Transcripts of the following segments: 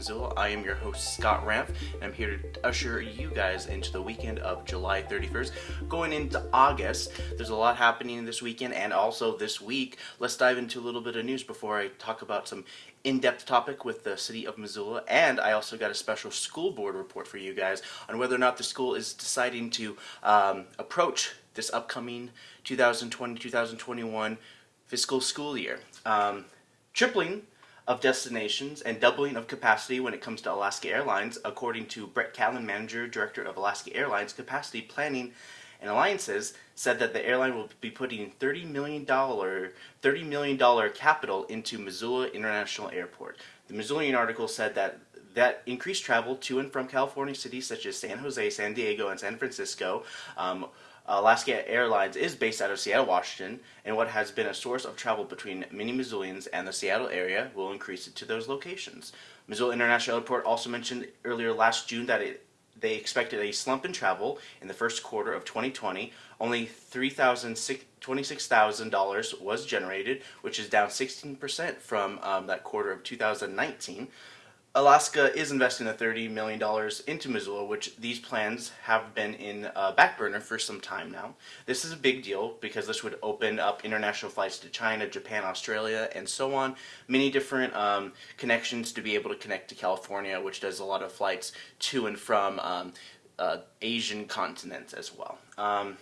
Missoula. I am your host, Scott Ramp, and I'm here to usher you guys into the weekend of July 31st. Going into August, there's a lot happening this weekend and also this week. Let's dive into a little bit of news before I talk about some in-depth topic with the city of Missoula and I also got a special school board report for you guys on whether or not the school is deciding to um, approach this upcoming 2020-2021 fiscal school year. Um, tripling of destinations and doubling of capacity when it comes to Alaska Airlines, according to Brett Catlin, Manager Director of Alaska Airlines Capacity Planning and Alliances, said that the airline will be putting $30 million, $30 million capital into Missoula International Airport. The Missoulian article said that that increased travel to and from California cities such as San Jose, San Diego, and San Francisco um, Alaska Airlines is based out of Seattle, Washington, and what has been a source of travel between many Missoulians and the Seattle area will increase it to those locations. Missoula International Airport also mentioned earlier last June that it, they expected a slump in travel in the first quarter of 2020. Only $26,000 was generated, which is down 16% from um, that quarter of 2019. Alaska is investing the $30 million into Missoula, which these plans have been in uh, back burner for some time now. This is a big deal because this would open up international flights to China, Japan, Australia, and so on. Many different um, connections to be able to connect to California, which does a lot of flights to and from um, uh, Asian continents as well. Um,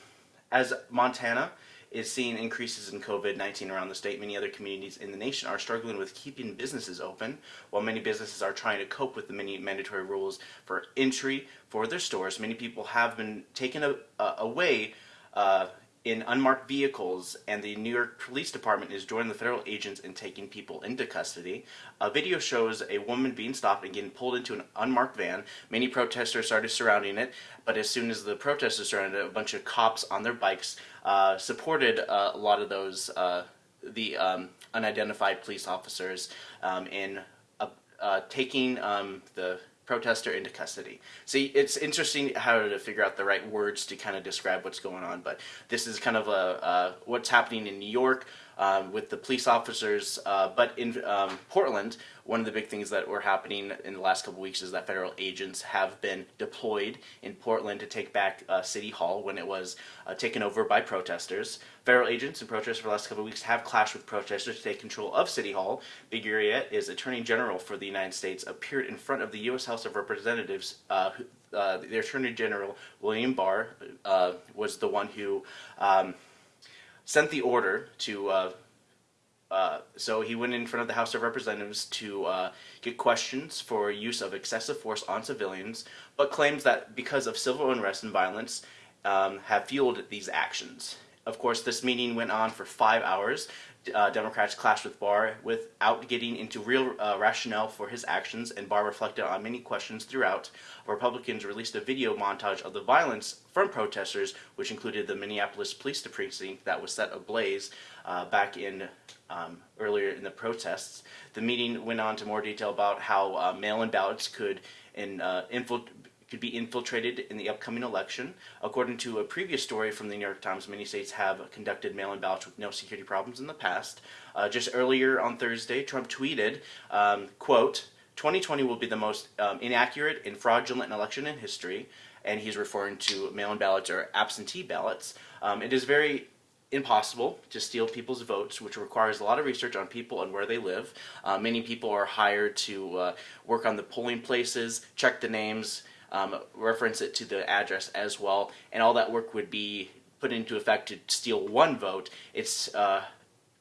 as Montana, is seeing increases in COVID-19 around the state. Many other communities in the nation are struggling with keeping businesses open, while many businesses are trying to cope with the many mandatory rules for entry for their stores. Many people have been taken away uh, in unmarked vehicles and the New York Police Department is joining the federal agents in taking people into custody. A video shows a woman being stopped and getting pulled into an unmarked van. Many protesters started surrounding it, but as soon as the protesters surrounded it, a bunch of cops on their bikes uh, supported uh, a lot of those, uh, the um, unidentified police officers um, in uh, uh, taking um, the protester into custody. See, it's interesting how to figure out the right words to kind of describe what's going on, but this is kind of a, uh, what's happening in New York um, with the police officers, uh, but in um, Portland, one of the big things that were happening in the last couple weeks is that federal agents have been deployed in Portland to take back uh, City Hall when it was uh, taken over by protesters. Federal agents and protesters for the last couple weeks have clashed with protesters to take control of City Hall. Big is Attorney General for the United States, appeared in front of the U.S. House of Representatives uh, uh, the Attorney General William Barr uh, was the one who um, sent the order to, uh, uh, so he went in front of the House of Representatives to uh, get questions for use of excessive force on civilians, but claims that because of civil unrest and violence um, have fueled these actions. Of course, this meeting went on for five hours uh, Democrats clashed with Barr without getting into real uh, rationale for his actions, and Barr reflected on many questions throughout. Republicans released a video montage of the violence from protesters, which included the Minneapolis police precinct that was set ablaze uh, back in um, earlier in the protests. The meeting went on to more detail about how uh, mail-in ballots could in, uh, could be infiltrated in the upcoming election. According to a previous story from the New York Times, many states have conducted mail-in ballots with no security problems in the past. Uh, just earlier on Thursday, Trump tweeted, um, quote, 2020 will be the most um, inaccurate and fraudulent election in history, and he's referring to mail-in ballots or absentee ballots. Um, it is very impossible to steal people's votes, which requires a lot of research on people and where they live. Uh, many people are hired to uh, work on the polling places, check the names, um, reference it to the address as well, and all that work would be put into effect to steal one vote. It's uh,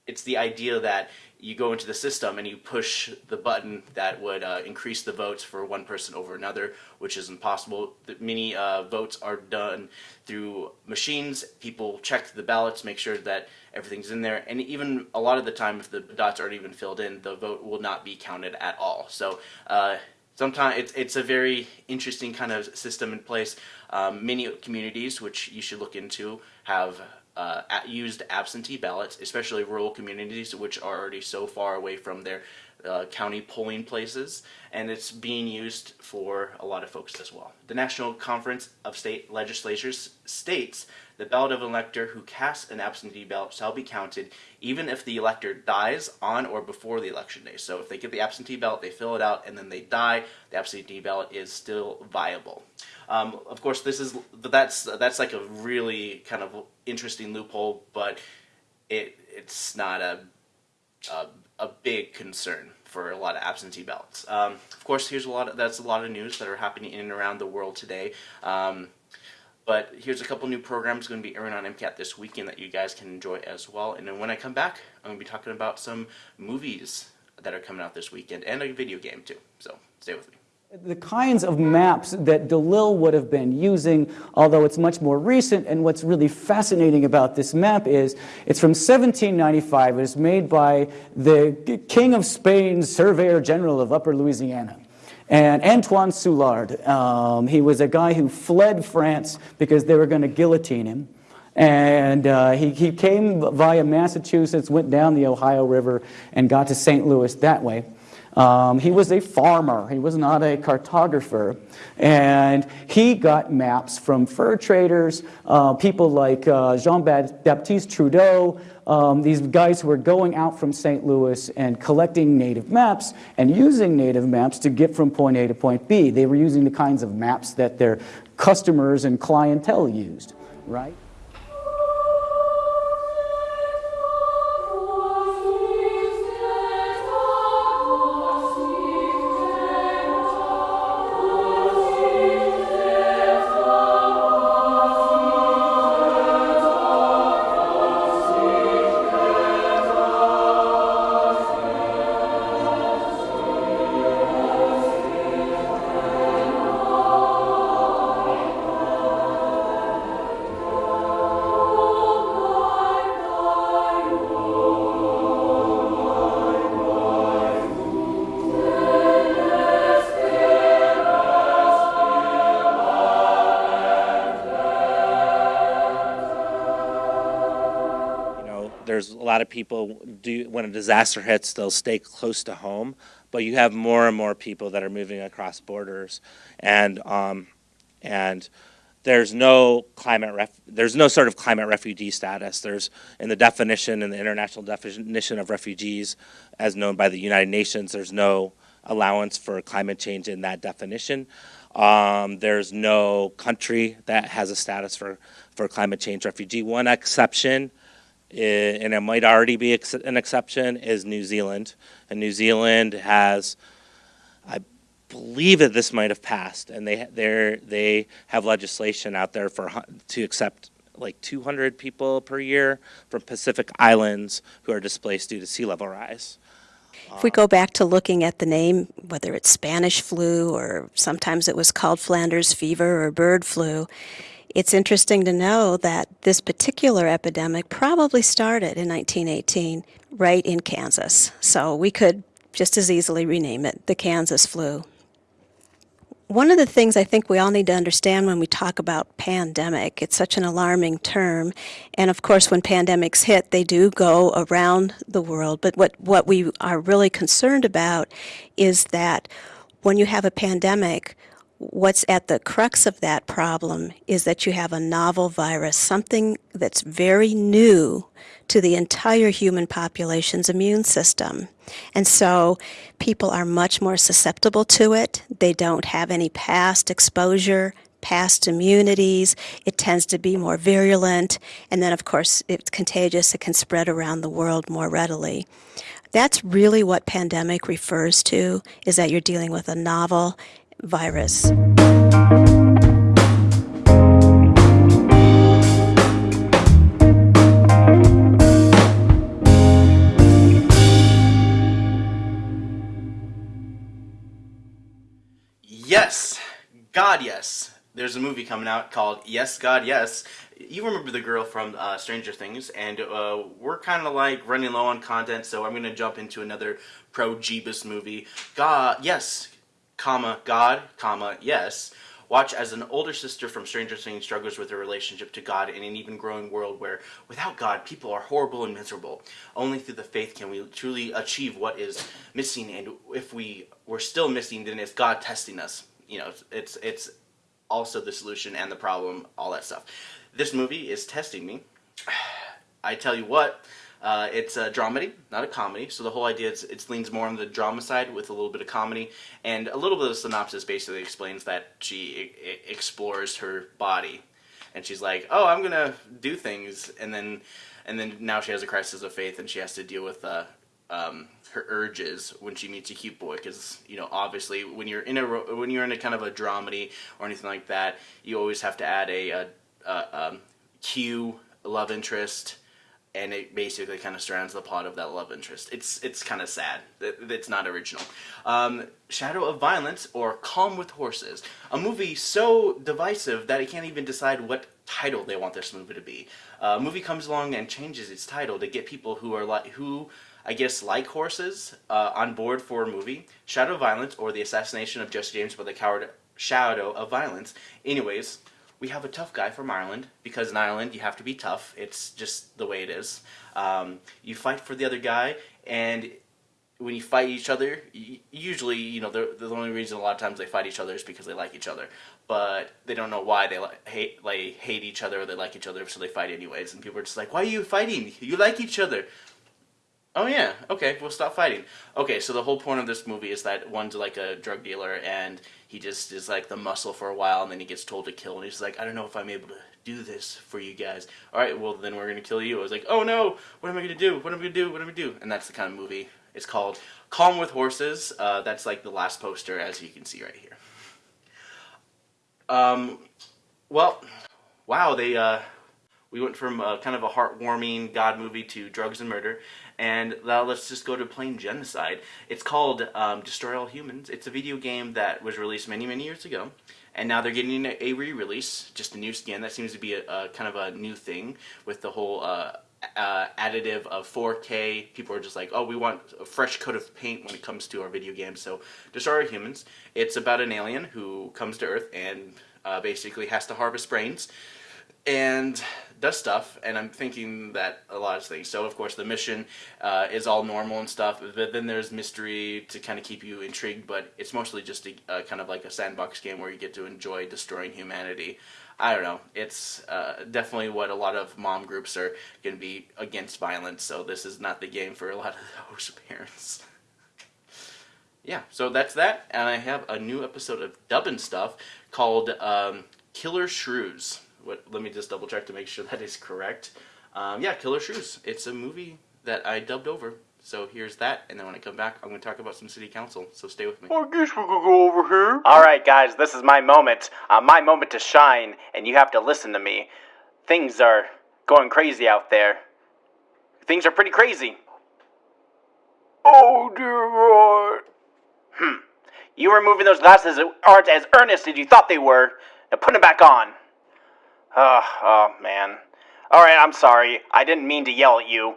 it's the idea that you go into the system and you push the button that would uh, increase the votes for one person over another, which is impossible. Many uh, votes are done through machines. People check the ballots, make sure that everything's in there, and even a lot of the time, if the dots aren't even filled in, the vote will not be counted at all. So uh, sometimes it's, it's a very interesting kind of system in place. Um, many communities, which you should look into, have uh, used absentee ballots, especially rural communities, which are already so far away from their uh, county polling places, and it's being used for a lot of folks as well. The National Conference of State Legislatures states the ballot of an elector who casts an absentee ballot shall be counted even if the elector dies on or before the election day. So if they get the absentee ballot, they fill it out, and then they die, the absentee ballot is still viable. Um, of course, this is that's that's like a really kind of interesting loophole, but it it's not a a, a big concern for a lot of absentee ballots. Um, of course, here's a lot of that's a lot of news that are happening in and around the world today. Um, but here's a couple new programs going to be airing on MCAT this weekend that you guys can enjoy as well. And then when I come back, I'm going to be talking about some movies that are coming out this weekend and a video game too. So stay with me. The kinds of maps that Delisle would have been using, although it's much more recent, and what's really fascinating about this map is it's from 1795. It was made by the King of Spain's Surveyor General of Upper Louisiana. And Antoine Soulard, um, he was a guy who fled France because they were going to guillotine him. And uh, he, he came via Massachusetts, went down the Ohio River, and got to St. Louis that way. Um, he was a farmer. He was not a cartographer. And he got maps from fur traders, uh, people like uh, Jean-Baptiste Trudeau, um, these guys who were going out from St. Louis and collecting native maps and using native maps to get from point A to point B. They were using the kinds of maps that their customers and clientele used, right? Lot of people do when a disaster hits they'll stay close to home but you have more and more people that are moving across borders. And um, and there's no climate ref- there's no sort of climate refugee status. There's in the definition in the international definition of refugees as known by the United Nations there's no allowance for climate change in that definition. Um, there's no country that has a status for, for climate change refugee. One exception and it might already be an exception, is New Zealand. And New Zealand has, I believe that this might have passed, and they they they have legislation out there for to accept like 200 people per year from Pacific Islands who are displaced due to sea level rise. If we go back to looking at the name, whether it's Spanish flu or sometimes it was called Flanders fever or bird flu, it's interesting to know that this particular epidemic probably started in 1918 right in Kansas. So we could just as easily rename it the Kansas flu. One of the things I think we all need to understand when we talk about pandemic, it's such an alarming term. And of course, when pandemics hit, they do go around the world. But what, what we are really concerned about is that when you have a pandemic, what's at the crux of that problem is that you have a novel virus, something that's very new to the entire human population's immune system. And so people are much more susceptible to it. They don't have any past exposure, past immunities. It tends to be more virulent. And then, of course, it's contagious. It can spread around the world more readily. That's really what pandemic refers to, is that you're dealing with a novel virus. Yes, God, yes. There's a movie coming out called Yes, God, Yes. You remember the girl from uh, Stranger Things, and uh, we're kind of like running low on content, so I'm going to jump into another pro Jeebus movie. God, yes, comma, God, comma, yes. Watch as an older sister from Stranger Things struggles with her relationship to God in an even growing world where, without God, people are horrible and miserable. Only through the faith can we truly achieve what is missing, and if we were still missing, then it's God testing us. You know, it's it's also the solution and the problem, all that stuff. This movie is testing me. I tell you what, uh, it's a dramedy, not a comedy. So the whole idea is it leans more on the drama side with a little bit of comedy, and a little bit of synopsis basically explains that she explores her body, and she's like, "Oh, I'm gonna do things," and then and then now she has a crisis of faith, and she has to deal with uh, um, her urges when she meets a cute boy, because you know obviously when you're in a when you're in a kind of a dramedy or anything like that, you always have to add a, a, a um, cue, love interest and it basically kind of surrounds the plot of that love interest. It's it's kind of sad. It- It's not original. Um, Shadow of Violence or Calm with Horses, a movie so divisive that I can't even decide what title they want this movie to be. Uh, a movie comes along and changes its title to get people who are like who. I guess like horses uh, on board for a movie, Shadow of Violence or the assassination of Jesse James by the coward Shadow of Violence. Anyways, we have a tough guy from Ireland because in Ireland you have to be tough. It's just the way it is. Um, you fight for the other guy, and when you fight each other, usually you know the the only reason a lot of times they fight each other is because they like each other, but they don't know why they like hate like hate each other or they like each other, so they fight anyways. And people are just like, "Why are you fighting? You like each other." Oh yeah, okay, we'll stop fighting. Okay, so the whole point of this movie is that one's like a drug dealer and he just is like the muscle for a while and then he gets told to kill and he's like, I don't know if I'm able to do this for you guys. Alright, well then we're gonna kill you. I was like, oh no, what am I gonna do? What am I gonna do? What am I gonna do? And that's the kind of movie it's called. Calm with Horses. Uh, that's like the last poster as you can see right here. Um, well, wow, they uh, we went from uh, kind of a heartwarming God movie to drugs and murder, and now let's just go to plain genocide. It's called um, Destroy All Humans. It's a video game that was released many, many years ago, and now they're getting a, a re-release, just a new skin. That seems to be a, a kind of a new thing with the whole uh, uh, additive of 4K. People are just like, oh, we want a fresh coat of paint when it comes to our video games. So Destroy All Humans. It's about an alien who comes to Earth and uh, basically has to harvest brains and does stuff and i'm thinking that a lot of things. So of course the mission uh, is all normal and stuff but then there's mystery to kind of keep you intrigued but it's mostly just a, kind of like a sandbox game where you get to enjoy destroying humanity. I don't know. It's uh, definitely what a lot of mom groups are going to be against violence so this is not the game for a lot of those parents. Yeah, so that's that, and I have a new episode of Dubbin Stuff called um, Killer Shrews. What? Let me just double check to make sure that is correct. Um, yeah, Killer Shrews. It's a movie that I dubbed over. So here's that, and then when I come back, I'm going to talk about some city council. So stay with me. I guess we could go over here. All right, guys, this is my moment. Uh, my moment to shine, and you have to listen to me. Things are going crazy out there. Things are pretty crazy. Oh dear God. You removing those glasses aren't as earnest as you thought they were. Now put them back on. Oh, oh man. All right, I'm sorry. I didn't mean to yell at you.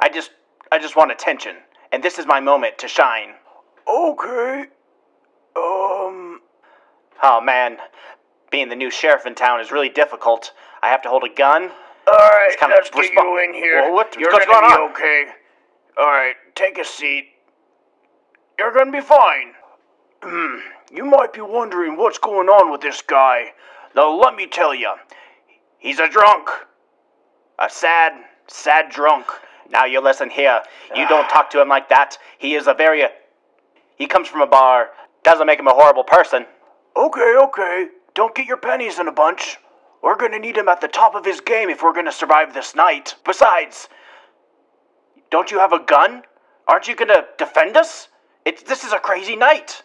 I just, I just want attention, and this is my moment to shine. Okay. Um. Oh man, being the new sheriff in town is really difficult. I have to hold a gun. Alright, kinda let's get you in here. Well, what- You're what's gonna going be on? okay. Alright, take a seat. You're gonna be fine. Hmm. You might be wondering what's going on with this guy. Now, let me tell you. He's a drunk. A sad, sad drunk. Now you listen here. You don't talk to him like that. He is a very. He comes from a bar. Doesn't make him a horrible person. Okay, okay. Don't get your pennies in a bunch. We're gonna need him at the top of his game if we're gonna survive this night. Besides, don't you have a gun? Aren't you gonna defend us? It's this is a crazy night.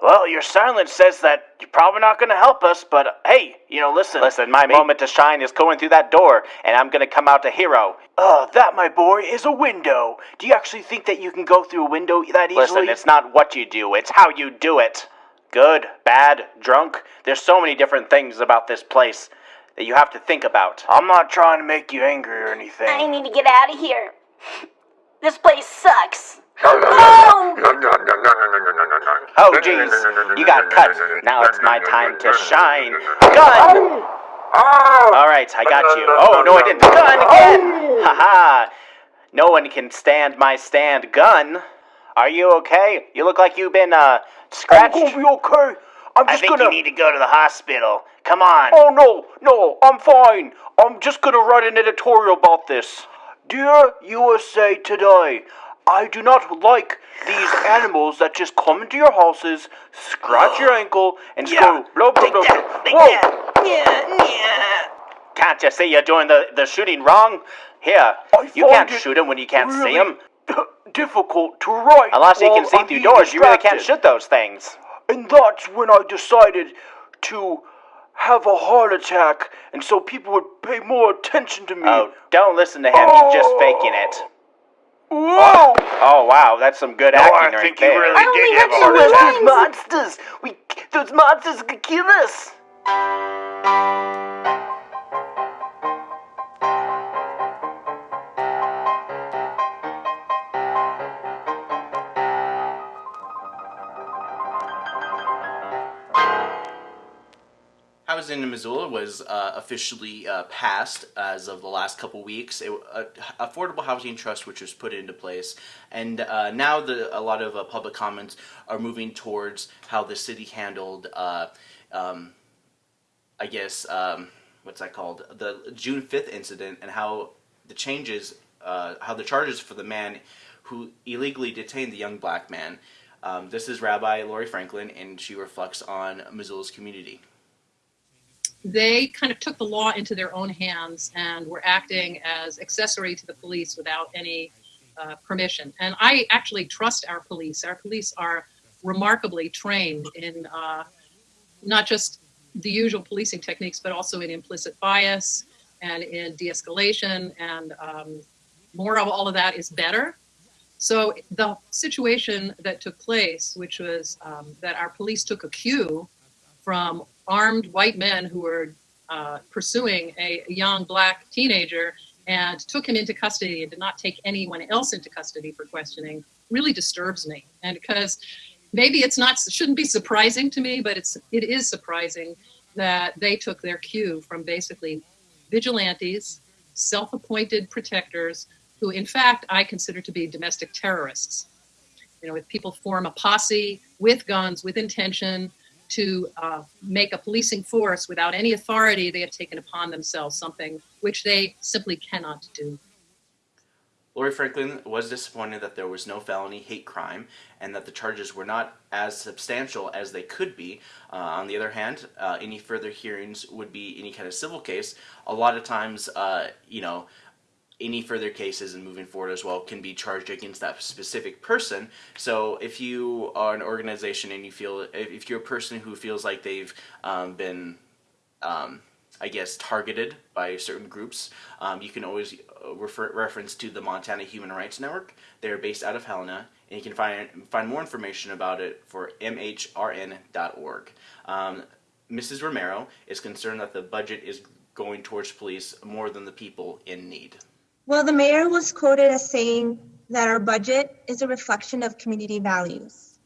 Well, your silence says that you're probably not gonna help us, but uh, hey, you know, listen. Listen, my may- moment to shine is going through that door, and I'm gonna come out a hero. Uh, that, my boy, is a window. Do you actually think that you can go through a window that easily? Listen, it's not what you do, it's how you do it. Good, bad, drunk. There's so many different things about this place that you have to think about. I'm not trying to make you angry or anything. I need to get out of here. This place sucks. Oh, jeez. You got cut. Now it's my time to shine. Gun! Alright, I got you. Oh, no, I didn't. Gun again! Haha. No one can stand my stand gun. Are you okay? You look like you've been, uh, scratched. I'm gonna be okay. I'm I just think gonna. you need to go to the hospital. Come on. Oh no, no, I'm fine. I'm just gonna write an editorial about this. Dear USA Today, I do not like these animals that just come into your houses, scratch your ankle, and Yeah. go blah blah Take blah. that. blah. Take Whoa. Yeah, yeah. Can't you see you're doing the, the shooting wrong? Here, I you can't shoot him when you can't see really him. difficult to write. Unless you can see I'm through being doors, you really can't shoot those things. And that's when I decided to have a heart attack, and so people would pay more attention to me. Oh, don't listen to him. He's just faking it. Whoa! Oh wow, that's some good acting I right think you there. really did have a heart Those monsters! We, those monsters could kill us. In Missoula was uh, officially uh, passed as of the last couple weeks. It, uh, affordable housing trust, which was put into place, and uh, now the a lot of uh, public comments are moving towards how the city handled, uh, um, I guess, um, what's that called, the June fifth incident, and how the changes, how the charges for the man who illegally detained the young black man. Um, this is Rabbi Laurie Franklin, and she reflects on Missoula's community. They kind of took the law into their own hands and were acting as accessory to the police without any uh, permission. And I actually trust our police. Our police are remarkably trained in uh, not just the usual policing techniques, but also in implicit bias and in de escalation. And um, more of all of that is better. So the situation that took place, which was um, that our police took a cue from armed white men who were uh, pursuing a young black teenager and took him into custody and did not take anyone else into custody for questioning really disturbs me. And because maybe it's not shouldn't be surprising to me, but it's it is surprising that they took their cue from basically vigilantes, self-appointed protectors who in fact I consider to be domestic terrorists. You know, if people form a posse with guns, with intention, to uh, make a policing force without any authority, they have taken upon themselves something which they simply cannot do. Laurie Franklin was disappointed that there was no felony hate crime and that the charges were not as substantial as they could be. Uh, on the other hand, uh, any further hearings would be any kind of civil case. A lot of times, uh, you know, any further cases and moving forward as well can be charged against that specific person. So if you are an organization and you feel, if, you're a person who feels like they've um, been um, I guess, targeted by certain groups. Um, you can always uh, refer reference to the Montana Human Rights Network. They're based out of Helena, and you can find find more information about it for mhrn.org. Um, Mrs. Romero is concerned that the budget is going towards police more than the people in need. Well, the mayor was quoted as saying that our budget is a reflection of community values.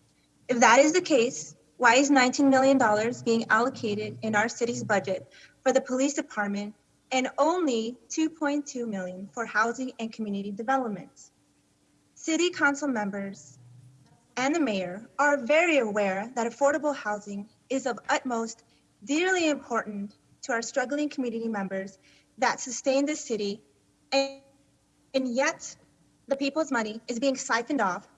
If that is the case, why is $19 million being allocated in our city's budget for the police department and only 2.2 million for housing and community development? City council members and the mayor are very aware that affordable housing is of utmost dearly important to our struggling community members that sustain the city and, and yet the people's money is being siphoned off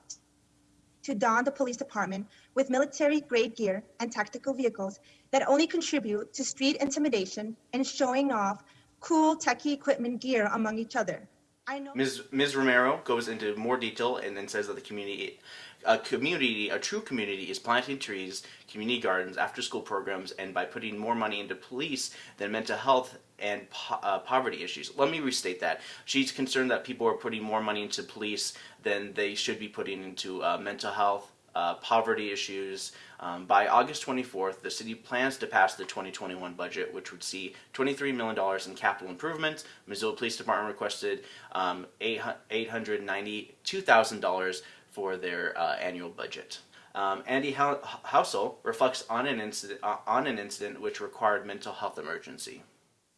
to don the police department with military grade gear and tactical vehicles that only contribute to street intimidation and showing off cool techie equipment gear among each other. I know Ms. Ms. Romero goes into more detail and then says that the community, a community, a true community, is planting trees, community gardens, after-school programs, and by putting more money into police than mental health and po- uh, poverty issues. Let me restate that. She's concerned that people are putting more money into police than they should be putting into uh, mental health, uh, poverty issues. Um, by August 24th, the city plans to pass the 2021 budget, which would see $23 million in capital improvements. Missoula Police Department requested um, $892,000 for their uh, annual budget. Um, Andy Hou- Housel reflects on an incident uh, on an incident which required mental health emergency.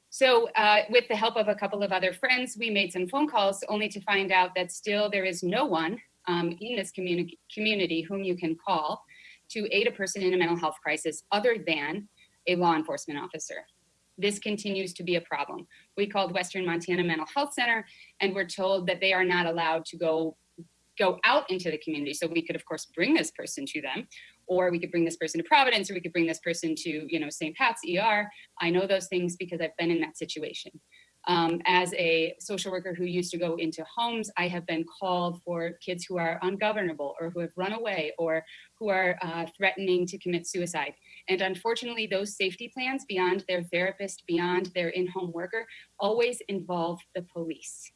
So, uh, with the help of a couple of other friends, we made some phone calls only to find out that still there is no one um, in this communi- community whom you can call to aid a person in a mental health crisis other than a law enforcement officer. This continues to be a problem. We called Western Montana Mental Health Center and we're told that they are not allowed to go go out into the community. So we could of course bring this person to them or we could bring this person to Providence or we could bring this person to, you know, St. Pat's ER. I know those things because I've been in that situation. Um, as a social worker who used to go into homes, I have been called for kids who are ungovernable or who have run away or who are uh, threatening to commit suicide. And unfortunately, those safety plans beyond their therapist, beyond their in home worker, always involve the police.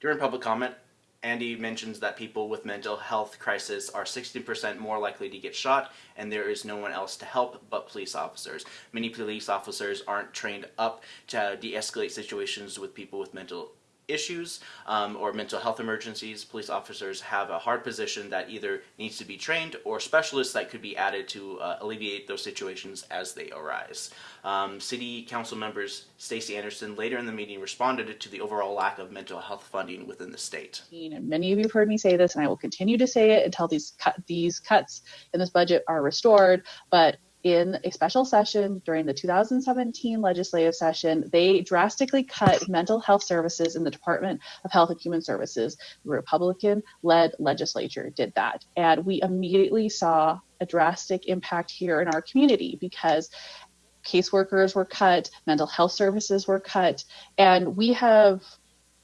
During public comment, Andy mentions that people with mental health crisis are 60% more likely to get shot, and there is no one else to help but police officers. Many police officers aren't trained up to de escalate situations with people with mental issues um, or mental health emergencies. Police officers have a hard position that either needs to be trained or specialists that could be added to uh, alleviate those situations as they arise. Um, City Council members Stacie Anderson later in the meeting responded to the overall lack of mental health funding within the state. And many of you have heard me say this, and I will continue to say it until these cut, these cuts in this budget are restored. But in a special session during the 2017 legislative session, they drastically cut mental health services in the Department of Health and Human Services. The Republican led legislature did that. And we immediately saw a drastic impact here in our community because caseworkers were cut, mental health services were cut, and we have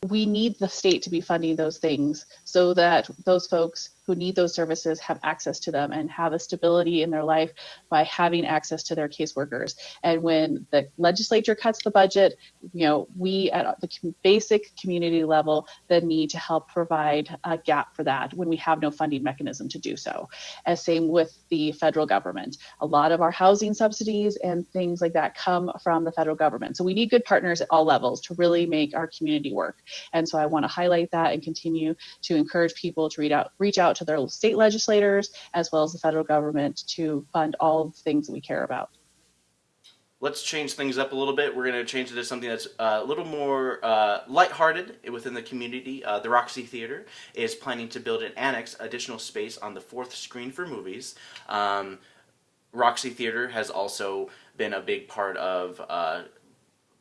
we need the state to be funding those things so that those folks who need those services have access to them and have a stability in their life by having access to their caseworkers. And when the legislature cuts the budget, you know, we at the basic community level then need to help provide a gap for that when we have no funding mechanism to do so. As same with the federal government. A lot of our housing subsidies and things like that come from the federal government. So we need good partners at all levels to really make our community work. And so I want to highlight that and continue to encourage people to reach out, reach out to their state legislators as well as the federal government to fund all the things that we care about. Let's change things up a little bit. We're going to change it to something that's uh, a little more uh, lighthearted within the community. Uh, the Roxy Theater is planning to build an annex, additional space on the fourth screen for movies. Um, Roxy Theater has also been a big part of uh,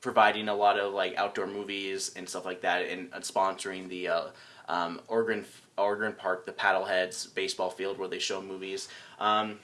providing a lot of like outdoor movies and stuff like that, and, and sponsoring the uh, um, Park, the Paddleheads baseball field where they show movies. Um,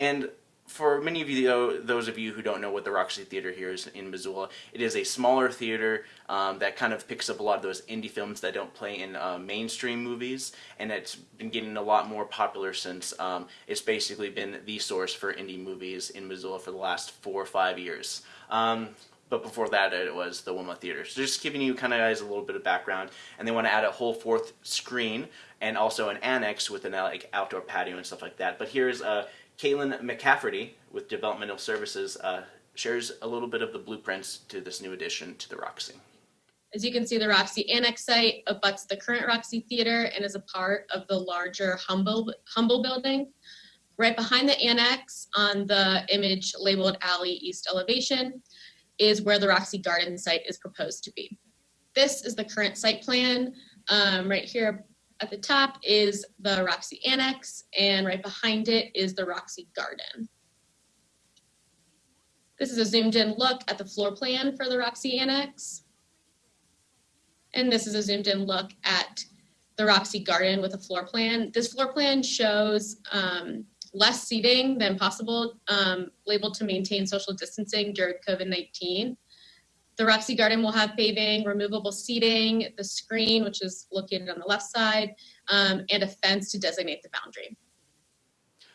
and for many of you, those of you who don't know what the Roxy Theater here is in Missoula, it is a smaller theater um, that kind of picks up a lot of those indie films that don't play in uh, mainstream movies, and it's been getting a lot more popular since um, it's basically been the source for indie movies in Missoula for the last four or five years. Um, but before that it was the Wilma Theater. So just giving you kind of guys a little bit of background, and they want to add a whole fourth screen and also an annex with an uh, like outdoor patio and stuff like that. But here's uh, Caitlin McCafferty with Developmental Services uh, shares a little bit of the blueprints to this new addition to the Roxy. As you can see, the Roxy Annex site abuts the current Roxy Theater and is a part of the larger Humble, Humble building. Right behind the annex on the image labeled Alley East Elevation is where the Roxy Garden site is proposed to be. This is the current site plan. Um, right here at the top is the Roxy Annex, and right behind it is the Roxy Garden. This is a zoomed in look at the floor plan for the Roxy Annex. And this is a zoomed in look at the Roxy Garden with a floor plan. This floor plan shows um, less seating than possible, um, labeled to maintain social distancing during COVID-19. The Roxy Garden will have paving, removable seating, the screen, which is located on the left side, um, and a fence to designate the boundary.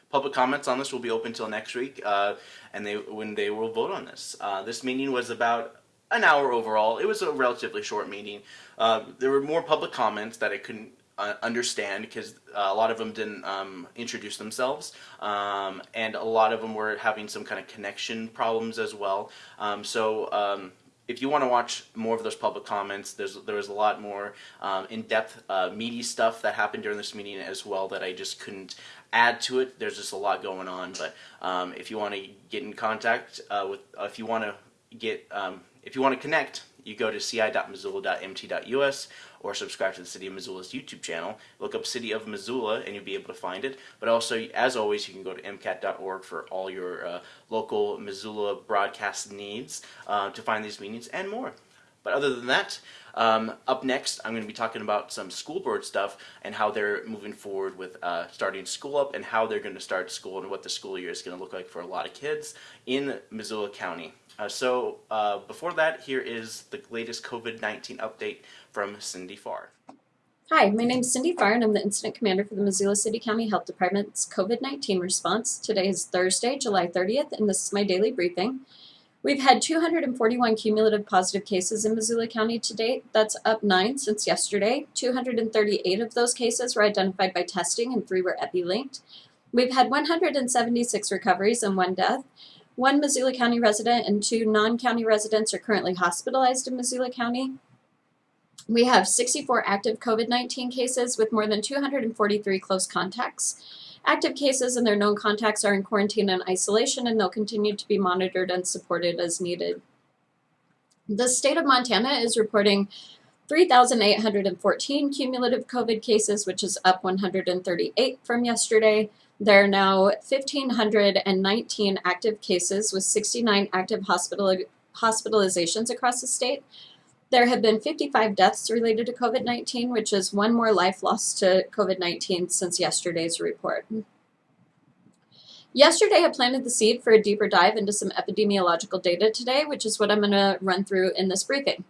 Public comments on this will be open until next week, uh, and they when they will vote on this. Uh, this meeting was about an hour overall. It was a relatively short meeting. Uh, there were more public comments that I couldn't uh, understand because uh, a lot of them didn't um, introduce themselves, um, and a lot of them were having some kind of connection problems as well. Um, so um, if you want to watch more of those public comments, there's there was a lot more um, in-depth, uh, meaty stuff that happened during this meeting as well that I just couldn't add to it. There's just a lot going on. But um, if you want to get in contact uh, with, uh, if you want to get, um, if you want to connect, you go to ci.missoula.mt.us or subscribe to the City of Missoula's YouTube channel. Look up City of Missoula and you'll be able to find it. But also, as always, you can go to mcat.org for all your uh, local Missoula broadcast needs uh, to find these meetings and more. But other than that, um, up next, I'm going to be talking about some school board stuff and how they're moving forward with uh, starting school up and how they're going to start school and what the school year is going to look like for a lot of kids in Missoula County. Uh, so uh, before that, here is the latest COVID-19 update from Cindy Farr. Hi, my name is Cindy Farr and I'm the Incident Commander for the Missoula City County Health Department's COVID-19 response. Today is Thursday, July 30th, and this is my daily briefing. We've had 241 cumulative positive cases in Missoula County to date. That's up 9 since yesterday. 238 of those cases were identified by testing and 3 were epi-linked. We've had 176 recoveries and 1 death. One Missoula County resident and two non-county residents are currently hospitalized in Missoula County. We have 64 active COVID-19 cases with more than 243 close contacts. Active cases and their known contacts are in quarantine and isolation and they'll continue to be monitored and supported as needed. The state of Montana is reporting 3,814 cumulative COVID cases, which is up 138 from yesterday. There are now 1,519 active cases with 69 active hospital hospitalizations across the state. There have been 55 deaths related to COVID 19, which is one more life lost to COVID 19 since yesterday's report. Yesterday, I planted the seed for a deeper dive into some epidemiological data today, which is what I'm going to run through in this briefing.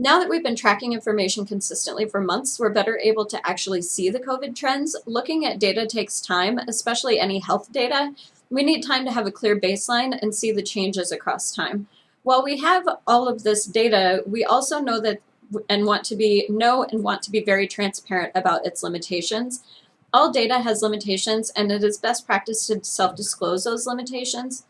Now that we've been tracking information consistently for months, we're better able to actually see the COVID trends. Looking at data takes time, especially any health data. We need time to have a clear baseline and see the changes across time. While we have all of this data, we also know that and want to be know and want to be very transparent about its limitations. All data has limitations and it is best practice to self-disclose those limitations.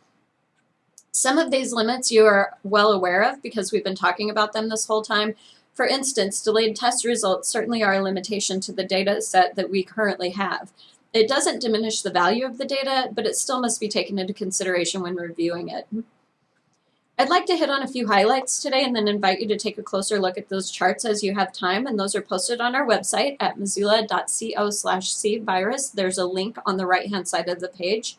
Some of these limits you are well aware of because we've been talking about them this whole time. For instance, delayed test results certainly are a limitation to the data set that we currently have. It doesn't diminish the value of the data, but it still must be taken into consideration when reviewing it. I'd like to hit on a few highlights today and then invite you to take a closer look at those charts as you have time, and those are posted on our website at missoula.co slash cvirus. There's a link on the right-hand side of the page.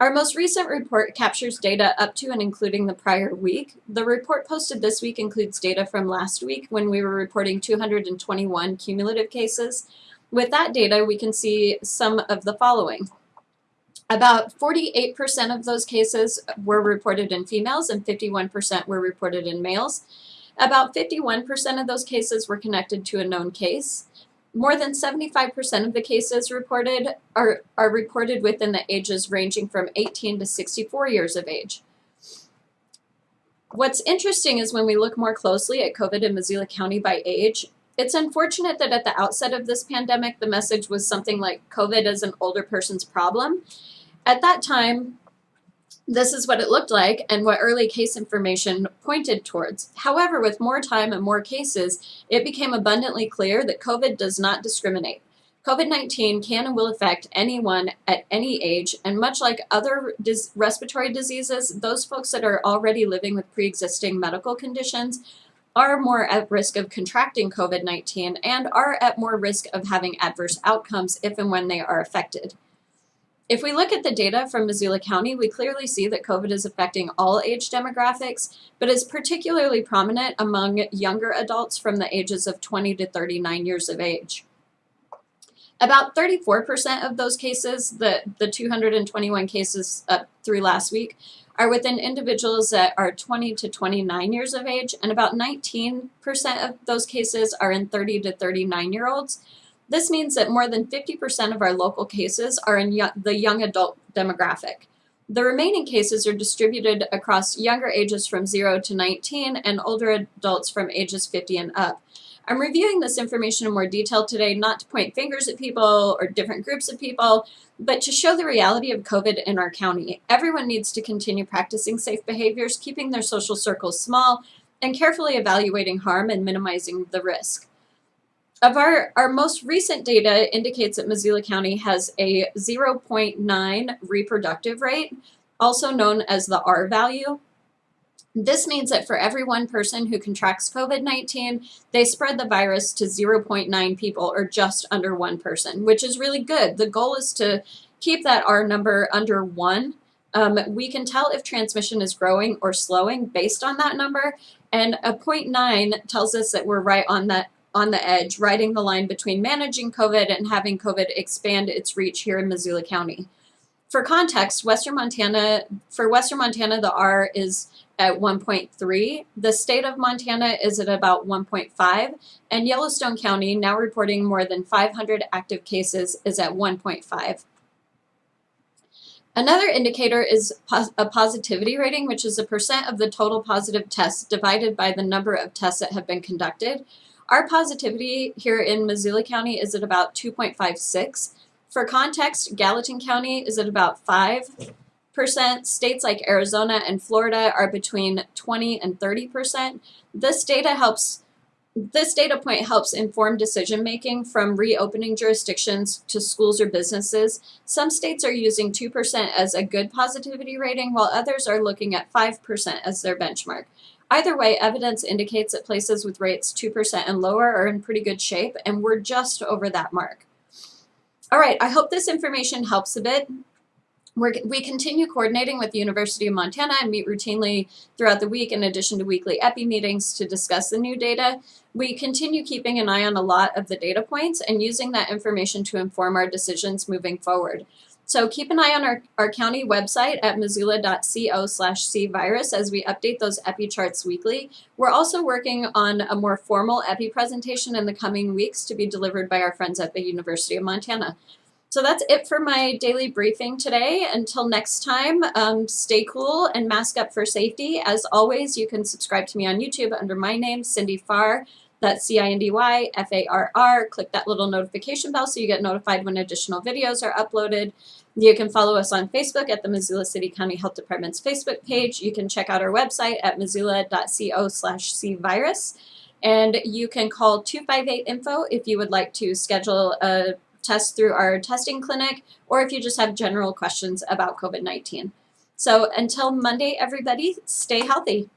Our most recent report captures data up to and including the prior week. The report posted this week includes data from last week when we were reporting 221 cumulative cases. With that data, we can see some of the following. About 48% of those cases were reported in females and 51% were reported in males. About 51% of those cases were connected to a known case. More than 75% of the cases reported are, are reported within the ages ranging from 18 to 64 years of age. What's interesting is when we look more closely at COVID in Missoula County by age, it's unfortunate that at the outset of this pandemic, the message was something like COVID is an older person's problem. At that time, this is what it looked like and what early case information pointed towards. However, with more time and more cases, it became abundantly clear that COVID does not discriminate. COVID-19 can and will affect anyone at any age, and much like other dis respiratory diseases, those folks that are already living with pre-existing medical conditions are more at risk of contracting COVID-19 and are at more risk of having adverse outcomes if and when they are affected. If we look at the data from Missoula County, we clearly see that COVID is affecting all age demographics, but is particularly prominent among younger adults from the ages of 20 to 39 years of age. About 34% of those cases, the, the 221 cases uh, through last week, are within individuals that are 20 to 29 years of age, and about 19% of those cases are in 30 to 39 year olds. This means that more than 50% of our local cases are in the young adult demographic. The remaining cases are distributed across younger ages from 0 to 19 and older adults from ages 50 and up. I'm reviewing this information in more detail today not to point fingers at people or different groups of people, but to show the reality of COVID in our county. Everyone needs to continue practicing safe behaviors, keeping their social circles small, and carefully evaluating harm and minimizing the risk. Of our, our most recent data indicates that Missoula County has a 0.9 reproductive rate, also known as the R value. This means that for every one person who contracts COVID 19, they spread the virus to 0.9 people or just under one person, which is really good. The goal is to keep that R number under one. Um, we can tell if transmission is growing or slowing based on that number, and a 0.9 tells us that we're right on that on the edge, riding the line between managing COVID and having COVID expand its reach here in Missoula County. For context, Western Montana, for Western Montana, the R is at 1.3. The state of Montana is at about 1.5, and Yellowstone County, now reporting more than 500 active cases, is at 1.5. Another indicator is a positivity rating, which is a percent of the total positive tests divided by the number of tests that have been conducted. Our positivity here in Missoula County is at about 2.56. For context, Gallatin County is at about 5%. States like Arizona and Florida are between 20 and 30%. This data helps this data point helps inform decision making from reopening jurisdictions to schools or businesses. Some states are using 2% as a good positivity rating, while others are looking at 5% as their benchmark. Either way, evidence indicates that places with rates 2% and lower are in pretty good shape, and we're just over that mark. All right, I hope this information helps a bit. We're, we continue coordinating with the University of Montana and meet routinely throughout the week in addition to weekly EPI meetings to discuss the new data. We continue keeping an eye on a lot of the data points and using that information to inform our decisions moving forward. So keep an eye on our, our county website at missoula.co slash cvirus as we update those EPI charts weekly. We're also working on a more formal EPI presentation in the coming weeks to be delivered by our friends at the University of Montana. So that's it for my daily briefing today. Until next time, um, stay cool and mask up for safety. As always, you can subscribe to me on YouTube under my name, Cindy Farr. That's C-I-N-D-Y, F-A-R-R. Click that little notification bell so you get notified when additional videos are uploaded. You can follow us on Facebook at the Missoula City County Health Department's Facebook page. You can check out our website at missoula.co slash cvirus. And you can call 258-INFO if you would like to schedule a test through our testing clinic, or if you just have general questions about COVID-19. So until Monday, everybody, stay healthy.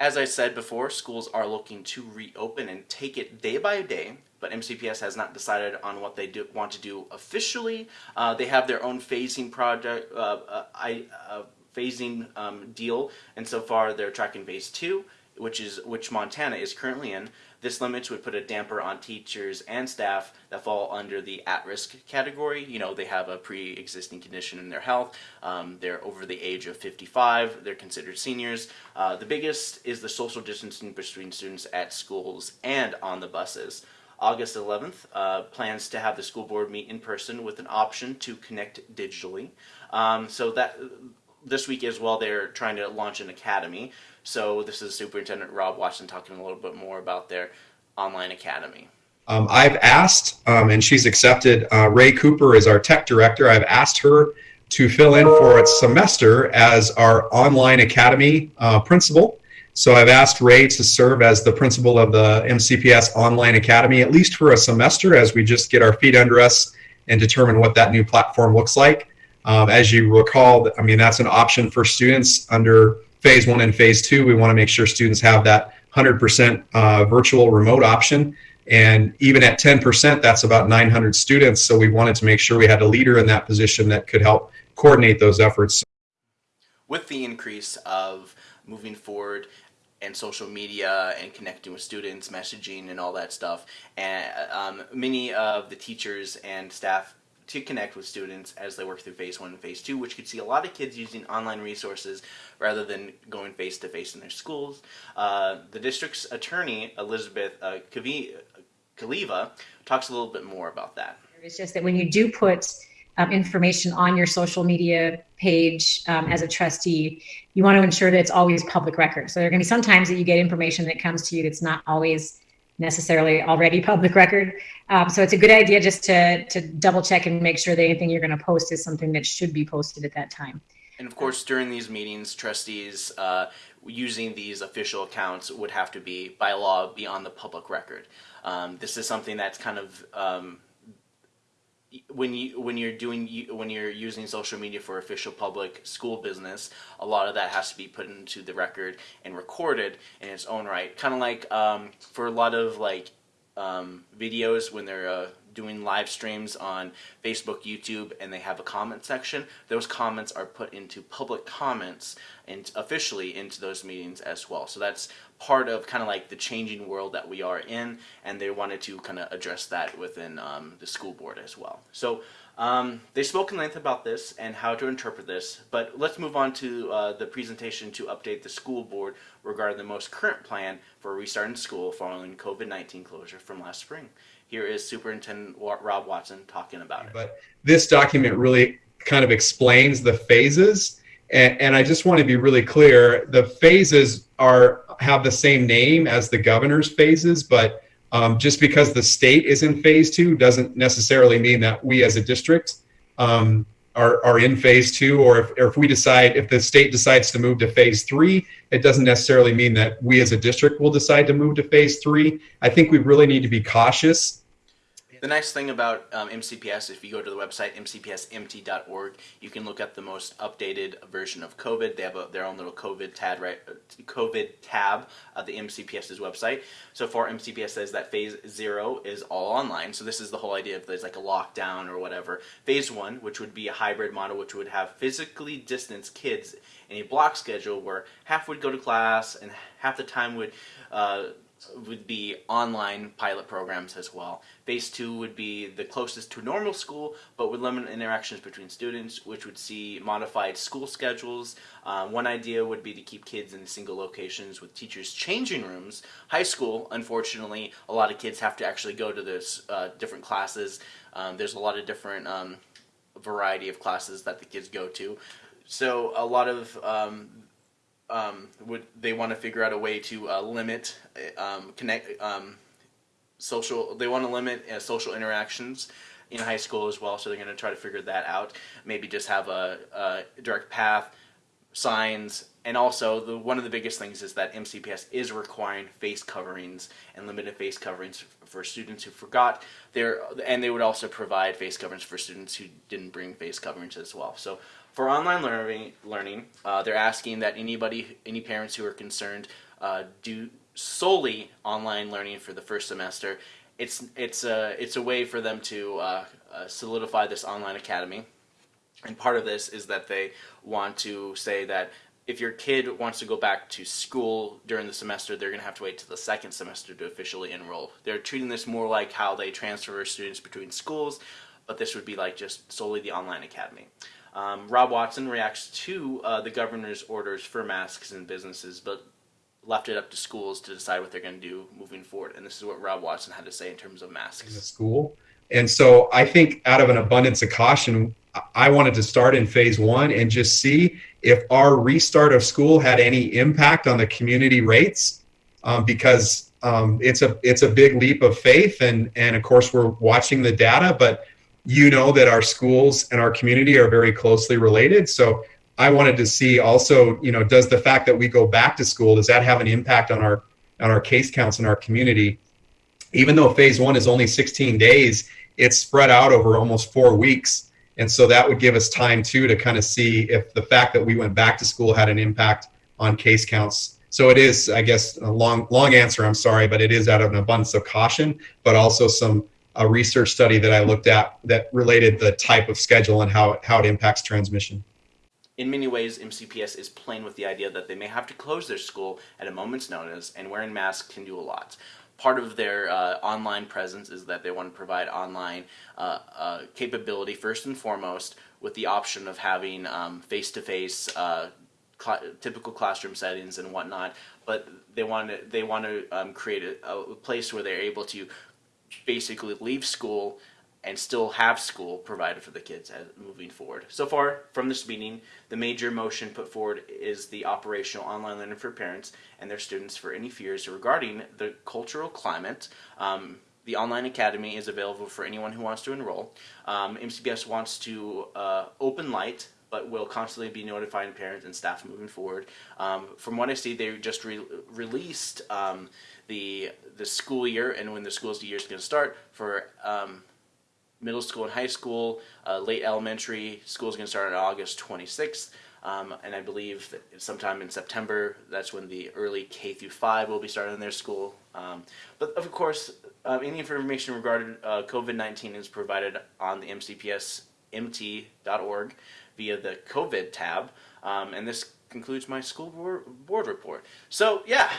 As I said before, schools are looking to reopen and take it day by day, but MCPS has not decided on what they do, want to do officially. Uh, they have their own phasing project, uh, uh, I, uh, phasing um, deal, and so far they're tracking phase two, which is which Montana is currently in. This limits would put a damper on teachers and staff that fall under the at-risk category. You know, they have a pre-existing condition in their health. Um, they're over the age of 55. They're considered seniors. Uh, the biggest is the social distancing between students at schools and on the buses. August 11th uh, plans to have the school board meet in person with an option to connect digitally. Um, so that this week as well, they're trying to launch an academy. So this is Superintendent Rob Watson talking a little bit more about their online academy. Um, I've asked, um, and she's accepted, uh, Ray Cooper is our tech director. I've asked her to fill in for its semester as our online academy uh, principal. So I've asked Ray to serve as the principal of the MCPS Online Academy, at least for a semester, as we just get our feet under us and determine what that new platform looks like. Um, as you recall, I mean, that's an option for students under phase one and phase two. We want to make sure students have that 100% uh, virtual remote option. And even at 10%, that's about 900 students. So we wanted to make sure we had a leader in that position that could help coordinate those efforts. With the increase of moving forward and social media and connecting with students, messaging and all that stuff. And um, many of the teachers and staff to connect with students as they work through phase one and phase two, which could see a lot of kids using online resources rather than going face to face in their schools. Uh, the district's attorney, Elizabeth uh, Kaleva, talks a little bit more about that. It's just that when you do put um, information on your social media page um, as a trustee, you want to ensure that it's always public record. So there are going to be sometimes that you get information that comes to you that's not always necessarily already public record. Um, so it's a good idea just to, to double check and make sure that anything you're going to post is something that should be posted at that time. And of course, during these meetings, trustees uh, using these official accounts would have to be, by law, be on the public record. Um, this is something that's kind of um, when you when you're doing when you're using social media for official public school business, a lot of that has to be put into the record and recorded in its own right. Kind of like um, for a lot of like um, videos when they're uh, doing live streams on Facebook, YouTube, and they have a comment section, those comments are put into public comments and officially into those meetings as well. So that's part of kind of like the changing world that we are in, and they wanted to kind of address that within um, the school board as well. So um, they spoke in length about this and how to interpret this, but let's move on to uh, the presentation to update the school board regarding the most current plan for restarting school following COVID-19 closure from last spring. Here is Superintendent Rob Watson talking about it. But this document really kind of explains the phases. And, and I just want to be really clear, the phases are have the same name as the governor's phases, but um, just because the state is in phase two doesn't necessarily mean that we as a district um, are, are in phase two, or if, or if we decide, if the state decides to move to phase three, it doesn't necessarily mean that we as a district will decide to move to phase three. I think we really need to be cautious the nice thing about um, MCPS, if you go to the website mcpsmt.org, you can look at the most updated version of COVID. They have a, their own little COVID tab, right? COVID tab of the MCPS's website. So far, MCPS says that phase zero is all online. So this is the whole idea of there's like a lockdown or whatever. Phase one, which would be a hybrid model, which would have physically distanced kids in a block schedule where half would go to class and half the time would. Uh, would be online pilot programs as well. Phase two would be the closest to normal school, but would limit interactions between students, which would see modified school schedules. Uh, one idea would be to keep kids in single locations with teachers' changing rooms. High school, unfortunately, a lot of kids have to actually go to those uh, different classes. Um, there's a lot of different um, variety of classes that the kids go to. So a lot of um, would they want to figure out a way to uh, limit um, connect um, social they want to limit uh, social interactions in high school as well so they're going to try to figure that out. Maybe just have a, a direct path signs and also the one of the biggest things is that MCPS is requiring face coverings and limited face coverings for students who forgot their and they would also provide face coverings for students who didn't bring face coverings as well. So for online learning, learning uh, they're asking that anybody, any parents who are concerned, uh, do solely online learning for the first semester. It's it's a it's a way for them to uh, uh, solidify this online academy, and part of this is that they want to say that if your kid wants to go back to school during the semester, they're going to have to wait to the second semester to officially enroll. They're treating this more like how they transfer students between schools, but this would be like just solely the online academy. Um, Rob Watson reacts to uh, the governor's orders for masks in businesses, but left it up to schools to decide what they're going to do moving forward. And this is what Rob Watson had to say in terms of masks. In the school. And so I think out of an abundance of caution, I wanted to start in phase one and just see if our restart of school had any impact on the community rates, um, because um, it's a it's a big leap of faith, and and of course we're watching the data, but you know that our schools and our community are very closely related. So I wanted to see also, you know, does the fact that we go back to school does that have an impact on our on our case counts in our community? Even though phase one is only 16 days, it's spread out over almost four weeks. And so that would give us time too to kind of see if the fact that we went back to school had an impact on case counts. So it is, I guess, a long, long answer. I'm sorry, but it is out of an abundance of caution, but also some a research study that I looked at that related the type of schedule and how it, how it impacts transmission. In many ways, MCPS is playing with the idea that they may have to close their school at a moment's notice, and wearing masks can do a lot. Part of their uh, online presence is that they want to provide online uh, uh, capability first and foremost, with the option of having face to face cl typical classroom settings and whatnot. But they want to they want to um, create a, a place where they're able to basically leave school and still have school provided for the kids as, moving forward. So far from this meeting, the major motion put forward is the operational online learning for parents and their students for any fears regarding the cultural climate. Um, the online academy is available for anyone who wants to enroll. Um, MCPS wants to uh, open light but will constantly be notifying parents and staff moving forward. Um, from what I see, they just re- released um, the the school year and when the school year is going to start for um, middle school and high school. Uh, late elementary school is going to start on August 26th. Um, and I believe that sometime in September, that's when the early K through 5 will be starting in their school. Um, but of course, uh, any information regarding uh, COVID 19 is provided on the MCPS mcpsmt.org via the COVID tab. Um, and this concludes my school board, report. So, yeah,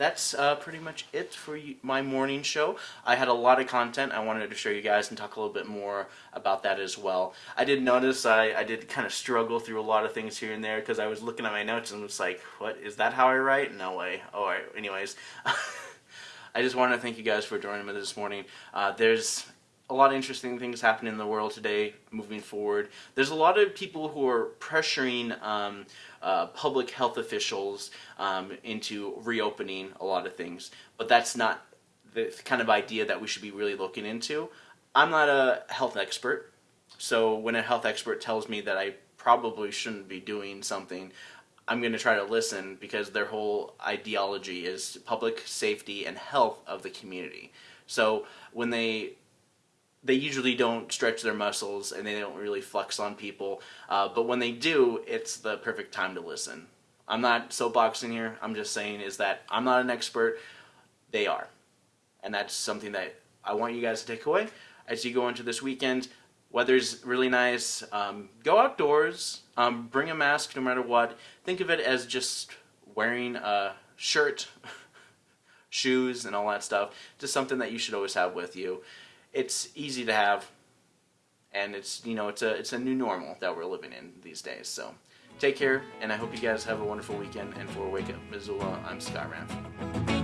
that's uh, pretty much it for my morning show. I had a lot of content I wanted to show you guys and talk a little bit more about that as well. I did notice I, I did kind of struggle through a lot of things here and there because I was looking at my notes and was like, what, is that how I write? No way. All right, anyways. I just want to thank you guys for joining me this morning. Uh, there's a lot of interesting things happening in the world today moving forward. There's a lot of people who are pressuring um, uh, public health officials um, into reopening a lot of things, but that's not the kind of idea that we should be really looking into. I'm not a health expert, so when a health expert tells me that I probably shouldn't be doing something, I'm going to try to listen because their whole ideology is public safety and health of the community. So when they they usually don't stretch their muscles and they don't really flex on people, uh, but when they do, it's the perfect time to listen. I'm not soapboxing here. I'm just saying is that I'm not an expert. They are, and that's something that I want you guys to take away as you go into this weekend. Weather's really nice. Um, go outdoors. Um, bring a mask no matter what. Think of it as just wearing a shirt, shoes, and all that stuff. Just something that you should always have with you. It's easy to have, and it's you know it's a it's a new normal that we're living in these days. So take care, and I hope you guys have a wonderful weekend. And for Wake Up Missoula, I'm Scott Ranf.